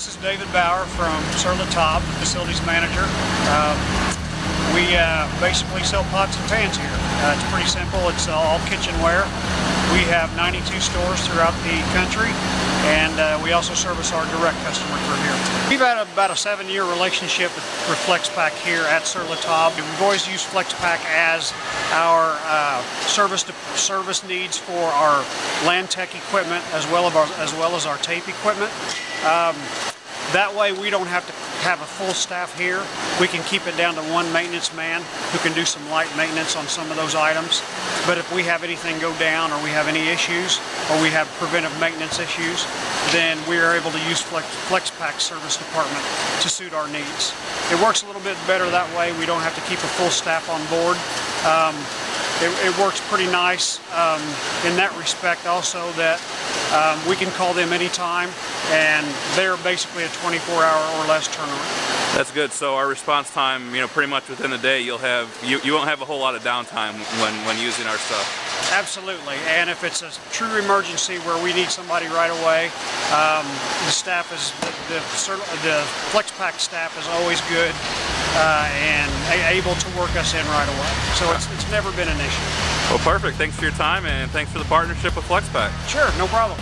This is David Bauer from Sur La Table, facilities manager. Um, we uh, basically sell pots and pans here. Uh, it's pretty simple. It's all kitchenware. We have 92 stores throughout the country, and uh, we also service our direct customer through here. We've had about a seven-year relationship with, with FlexPack here at Sur La Table. We've always used FlexPack as our uh, service to service needs for our Lantech equipment as well as our, as well as our tape equipment. Um, that way we don't have to have a full staff here. We can keep it down to one maintenance man who can do some light maintenance on some of those items. But if we have anything go down or we have any issues or we have preventive maintenance issues, then we are able to use Flex, FlexPack service department to suit our needs. It works a little bit better that way. We don't have to keep a full staff on board. Um, it, it, works pretty nice um, in that respect also that um, we can call them anytime and they're basically a 24 hour or less turnaround. That's good. So our response time, you know, pretty much within the day, you'll have you, you won't have a whole lot of downtime when when using our stuff. Absolutely, and if it's a true emergency where we need somebody right away, um, the staff is the, the, the FlexPack staff is always good uh, and able to work us in right away. So it's, it's never been an issue. Well, perfect. Thanks for your time and thanks for the partnership with FlexPack. Sure, no problem.